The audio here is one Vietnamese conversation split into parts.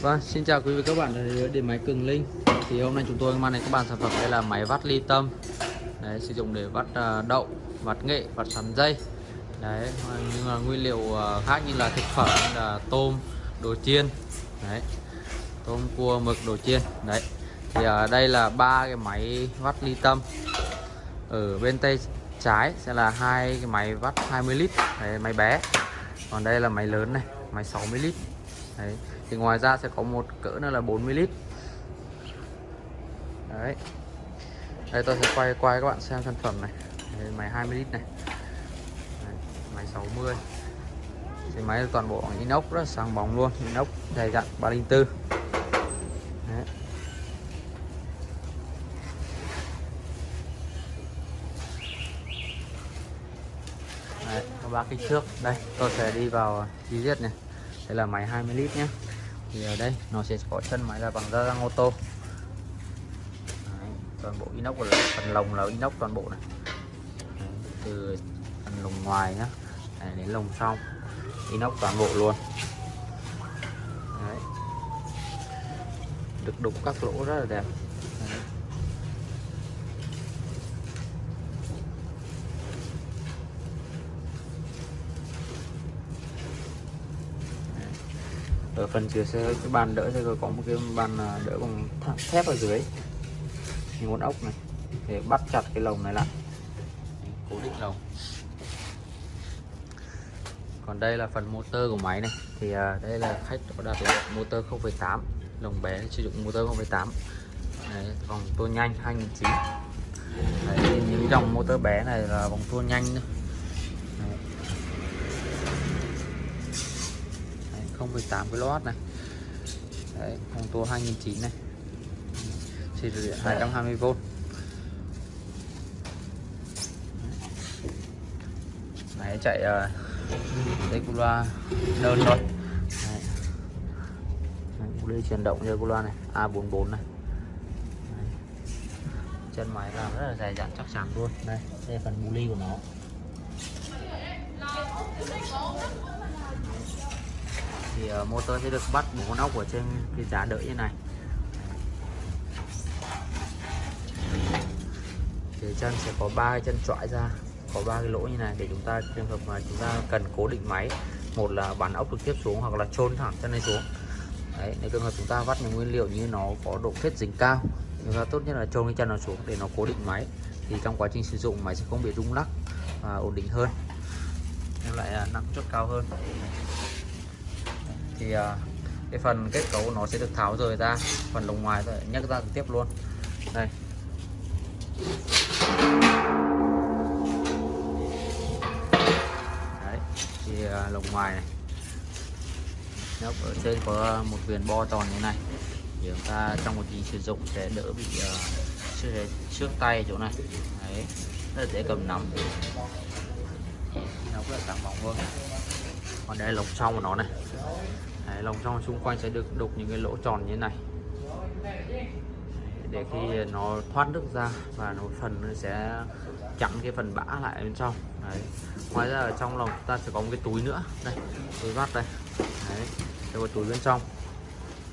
Vâng, xin chào quý vị các bạn đến điện máy Cường Linh. Thì hôm nay chúng tôi mang đến các bạn sản phẩm đây là máy vắt ly tâm. Đấy, sử dụng để vắt à, đậu, vắt nghệ, vắt sắn dây. Đấy, nhưng mà nguyên liệu à, khác như là thực phẩm là tôm, đồ chiên. Đấy, tôm, cua, mực, đồ chiên. Đấy, thì ở đây là ba cái máy vắt ly tâm. Ở bên tay trái sẽ là hai cái máy vắt 20 lít. Đấy, máy bé. Còn đây là máy lớn này, máy 60 lít. Đấy thì ngoài ra sẽ có một cỡ nữa là 40 lít. Đấy. Đây tôi sẽ quay quay các bạn xem sản phẩm này. Đây, máy 20 lít này. Đấy, máy 60 thì máy toàn bộ inox rất sáng bóng luôn inox dày dặn 304 đấy. Đấy, ba kích trước. Đây tôi sẽ đi vào chi tiết này. Đây là máy 20 lít nhé thì ở đây nó sẽ có chân máy là bằng da răng ô tô. Đấy, toàn bộ inox là phần lồng là inox toàn bộ này. Đấy, từ phần lồng ngoài nhá Đấy, đến lồng sau inox toàn bộ luôn. Đấy. được đục các lỗ rất là đẹp Đấy ở phần dưới sẽ cái bàn đỡ sẽ có một cái bàn à, đỡ bằng thép ở dưới. Những con ốc này để bắt chặt cái lồng này lại. Cố định lồng. Còn đây là phần motor của máy này. Thì à, đây là khách có đặt là motor 0,8 lồng bé sử dụng motor 0,8 Đấy, vòng tua nhanh 2009 Đấy, những dòng motor bé này là vòng tua nhanh nữa. 0,8 kW này. Đấy, phòng tua 2009 này. Xịt điện 220V máy chạy uh, loa nơn thôi. Đấy. đây chuyển động Regula này A44 này. Đấy. chân máy làm rất là dài dặn chắc chắn luôn. Đây đây phần bù ly của nó. Thì ờ, motor sẽ được bắt bốn con ốc ở trên cái giá đỡ như này. Thì chân sẽ có ba chân trọi ra, có ba cái lỗ như này để chúng ta, trường hợp mà chúng ta cần cố định máy, một là bắn ốc trực tiếp xuống hoặc là chôn thẳng chân này xuống. Đấy, nếu trường hợp chúng ta vắt những nguyên liệu như nó có độ kết dính cao, chúng ta tốt nhất là chôn cái chân nó xuống để nó cố định máy, thì trong quá trình sử dụng máy sẽ không bị rung lắc và ổn định hơn, đem lại à, năng suất cao hơn thì à, cái phần kết cấu nó sẽ được tháo rời ra phần lồng ngoài rồi nhấc ra trực tiếp luôn. Đây. Đấy thì à, lồng ngoài này. Nhấc ở trên có một viền bo tròn như này. Thì chúng ta trong một trình sử dụng sẽ đỡ bị uh, trước tay chỗ này. Đấy rất là dễ cầm nắm. Nó rất là sáng bóng hơn còn đây là lồng trong của nó này. Đấy, lồng trong xung quanh sẽ được đục những cái lỗ tròn như thế này. Để khi nó thoát nước ra và nó phần nó sẽ chặn cái phần bã lại bên trong. Đấy. ngoài ra ở trong lồng ta sẽ có một cái túi nữa. Đây túi vắt đây. Đấy. đây có túi bên trong.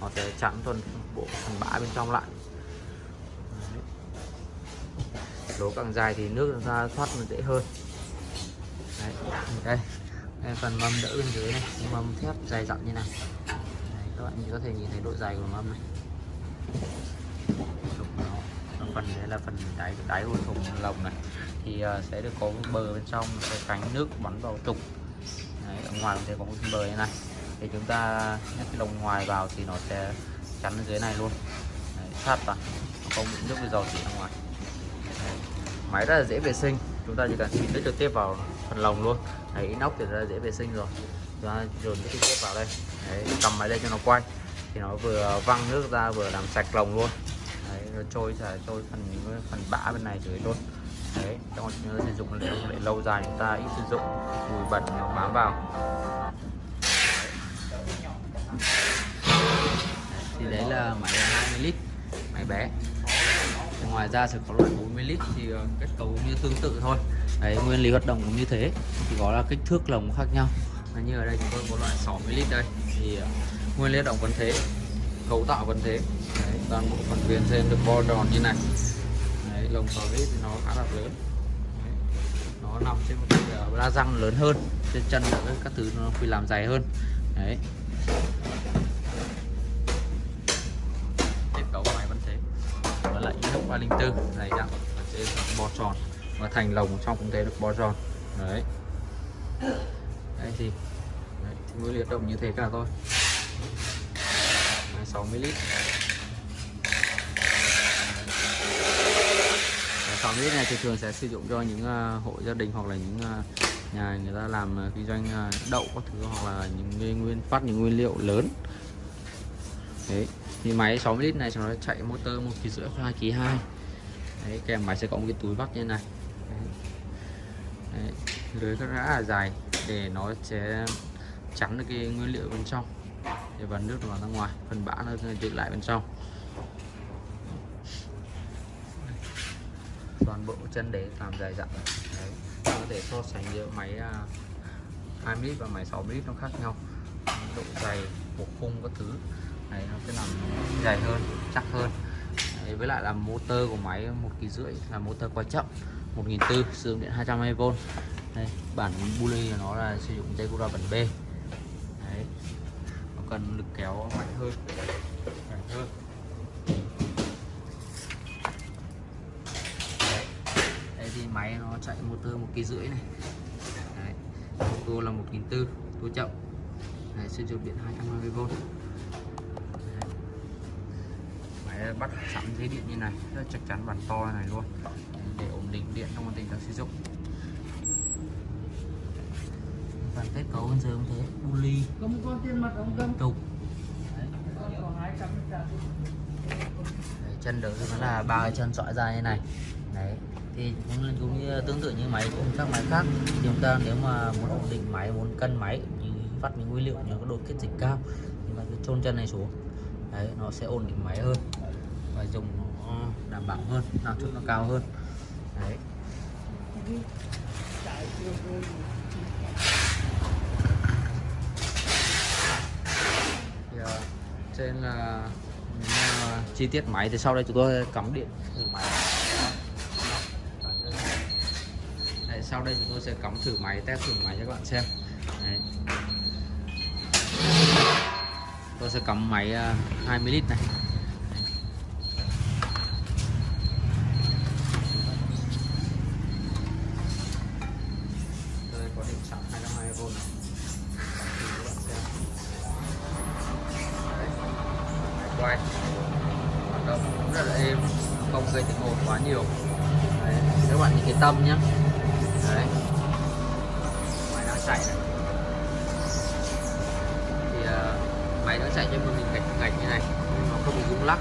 Nó sẽ chặn toàn bộ phần bã bên trong lại. Lỗ càng dài thì nước ra thoát nó dễ hơn. Đấy. đây đây, phần mâm đỡ bên dưới này. Mâm thép dày dặn như này. Đấy, các bạn có thể nhìn thấy độ dài của mâm này. Phần đấy là phần đáy đáy của thùng lồng này. Thì uh, sẽ được có bờ bên trong sẽ tránh nước bắn vào trục đấy, ở ngoài sẽ có một bờ như này. Thì chúng ta nhắc cái lồng ngoài vào thì nó sẽ chắn ở dưới này luôn. Đấy, sát vào. Không bị nước bị dò dỉ ra ngoài. Đấy. máy rất là dễ vệ sinh. Chúng ta chỉ cần xịt nước trực tiếp vào phần lồng luôn. Đấy inox thì ra dễ vệ sinh rồi. Chúng ta dồn cái trực tiếp vào đây. Đấy, cầm máy đây cho nó quay. Thì nó vừa văng nước ra vừa làm sạch lồng luôn. Đấy, nó trôi sẽ trôi phần phần bã bên này dưới luôn. Đấy trong chúng ta sử dụng để, để lâu dài chúng ta ít sử dụng. Mùi bẩn nó bám vào. Thì đấy là máy 20 lít máy bé ngoài ra sẽ có loại 40 lít thì ờ, kết cấu như tương tự thôi. Đấy nguyên lý hoạt động cũng như thế. Chỉ có là kích thước lồng khác nhau. Như ở đây chúng tôi có loại 60 lít đây. Thì ờ, nguyên lý hoạt động vẫn thế cấu tạo vẫn thế. Đấy, toàn bộ phần viền trên được bo tròn như này. Đấy, lồng xò vít thì nó khá là lớn. Đấy, nó nằm trên một cái ờ, la răng lớn hơn. Trên chân các thứ nó phải làm dày hơn. Đấy kết cấu máy vẫn thế và lại inox 304 này dạng sẽ bo tròn. Và thành lồng trong cũng thế được bo tròn. Đấy. Đây thì, đấy, thì mới liệt động như thế cả thôi. 60 lít. 60 lít này thì thường sẽ sử dụng cho những uh, hộ gia đình hoặc là những uh, nhà người ta làm uh, kinh doanh uh, đậu các thứ hoặc là những nguyên phát những nguyên liệu lớn. Đấy thì máy 60 lít này nó chạy motor một kỳ rưỡi, hai ký hai. Đấy, kèm máy sẽ có một cái túi vắt như này. Đấy. Lưới rất là dài, để nó sẽ chắn được cái nguyên liệu bên trong. Để vào nước vào ra ngoài, phần bã nó giữ lại bên trong. Toàn bộ chân đế làm dài dặn. Đấy có thể so sánh giữa máy à, 2 lít và máy 6 lít nó khác nhau. Độ dày bộ khung các thứ này nó sẽ làm dài hơn chắc hơn. Đấy, với lại là motor của máy một kỳ rưỡi là motor quay chậm 1004 sử dụng điện 220V đây bản bully của nó là sử dụng dây cura bản B. Đấy nó cần lực kéo mạnh hơn mạnh hơn. Đấy. đây thì máy nó chạy motor một kỳ rưỡi này. Đấy. motor là 1004 tua chậm. Sử dụng điện 220V bắt sẵn dây điện như này rất chắc chắn bản to này luôn. Để ổn định điện trong quá trình đang sử dụng. Phần kết cấu bên dưới cũng thế? Có hai trăm Đấy, chân đỡ nó là ba cái chân dõi ra như này. Đấy thì cũng, cũng như tương tự như máy cũng các máy khác. Thì chúng ta nếu mà muốn ổn định máy muốn cân máy như vắt những nguyên liệu như có độ kết dịch cao thì bạn cứ chôn chân này xuống. Đấy nó sẽ ổn định máy hơn phải dùng nó ờ, đảm bảo hơn năng suất nó cao hơn. Đấy. Thì, uh, trên là uh, chi tiết máy thì sau đây chúng tôi cắm điện thử máy. Đấy, sau đây chúng tôi sẽ cắm thử máy test thử máy cho các bạn xem. Đấy. tôi sẽ cắm máy uh, 20 lít này tôi có điện sẵn 220V các bạn xem. Đấy. Quay hoạt động cũng rất là êm không gây tiếng ồn quá nhiều Đấy. các bạn nhìn cái tâm nhé Đấy. máy đang chạy này thì uh, máy nó chạy cho mình gạch gạch như này nó không bị rung lắc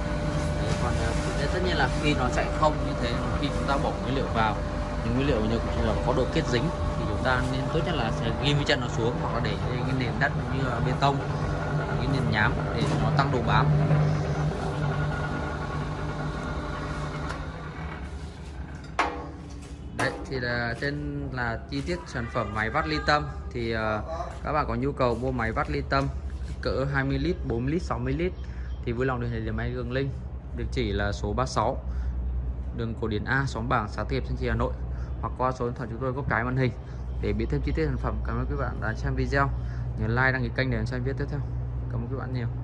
Đấy, còn uh, tất nhiên là khi nó chạy không như thế khi chúng ta bỏ nguyên liệu vào những nguyên liệu như là có độ kết dính ta nên tốt nhất là sẽ ghi với chân nó xuống hoặc là để cái nền đất như là bê tông cái nền nhám để nó tăng độ bám. Đấy thì là trên là chi tiết sản phẩm máy vắt ly tâm. Thì uh, các bạn có nhu cầu mua máy vắt ly tâm cỡ 20 lít 4 lít 60 lít thì vui lòng liên hệ đến máy Đường Linh. Địa chỉ là số 36 đường Cổ Điển A xóm Bảng xã Tiệp Thanh Trì Hà Nội hoặc qua số điện thoại chúng tôi có cái màn hình để biết thêm chi tiết sản phẩm, cảm ơn các bạn đã xem video. Nhớ like, đăng ký kênh để xem video tiếp theo. Cảm ơn các bạn nhiều.